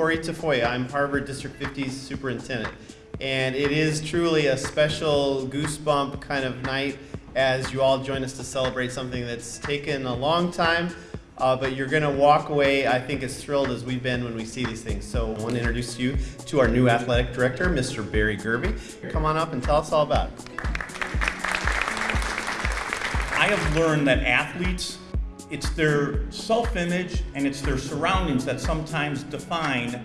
Corey Tafoya. I'm Harvard District 50's superintendent. And it is truly a special goosebump kind of night as you all join us to celebrate something that's taken a long time, uh, but you're going to walk away, I think, as thrilled as we've been when we see these things. So I want to introduce you to our new athletic director, Mr. Barry Gerby. Come on up and tell us all about it. I have learned that athletes, it's their self-image and it's their surroundings that sometimes define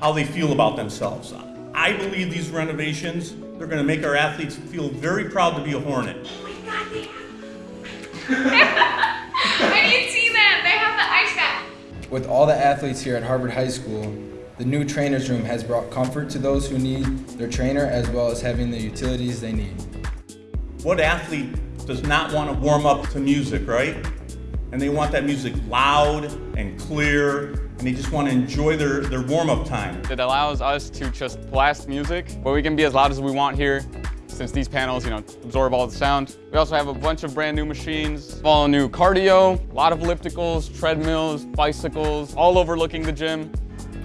how they feel about themselves. I believe these renovations, they're gonna make our athletes feel very proud to be a Hornet. Oh my god. I didn't see them. They have the ice bath. With all the athletes here at Harvard High School, the new trainer's room has brought comfort to those who need their trainer as well as having the utilities they need. What athlete does not want to warm up to music, right? And they want that music loud and clear, and they just want to enjoy their, their warm-up time. It allows us to just blast music, but we can be as loud as we want here since these panels, you know, absorb all the sound. We also have a bunch of brand new machines, all new cardio, a lot of ellipticals, treadmills, bicycles, all overlooking the gym.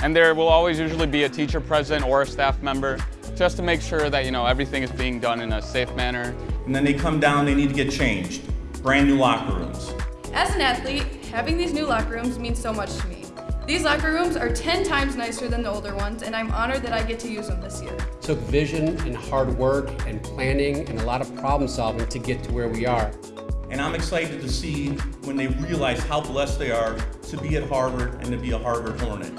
And there will always usually be a teacher present or a staff member just to make sure that, you know, everything is being done in a safe manner. And then they come down, they need to get changed. Brand new locker rooms. As an athlete, having these new locker rooms means so much to me. These locker rooms are 10 times nicer than the older ones, and I'm honored that I get to use them this year. took vision and hard work and planning and a lot of problem solving to get to where we are. And I'm excited to see when they realize how blessed they are to be at Harvard and to be a Harvard Hornet.